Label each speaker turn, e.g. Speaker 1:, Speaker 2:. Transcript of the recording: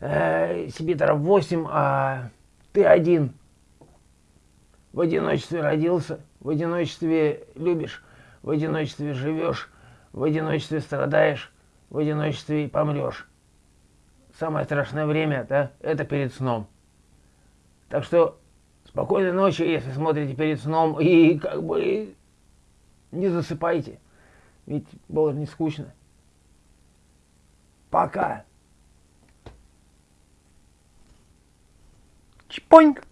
Speaker 1: э, Сибиторов 8, а ты один. В одиночестве родился, в одиночестве любишь, в одиночестве живешь, в одиночестве страдаешь, в одиночестве и помрешь. Самое страшное время, да, это перед сном. Так что спокойной ночи, если смотрите перед сном, и как бы не засыпайте, ведь было не скучно. Пока.
Speaker 2: ¡Poink!